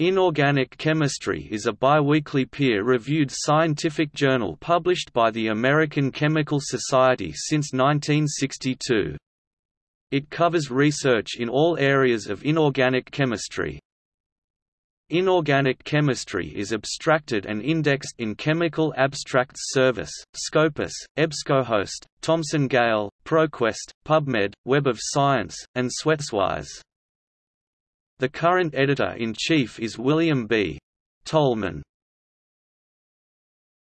Inorganic Chemistry is a biweekly peer-reviewed scientific journal published by the American Chemical Society since 1962. It covers research in all areas of inorganic chemistry. Inorganic chemistry is abstracted and indexed in Chemical Abstracts Service, Scopus, EBSCOhost, Thomson Gale, ProQuest, PubMed, Web of Science, and SwetsWise. The current editor-in-chief is William B. Tolman.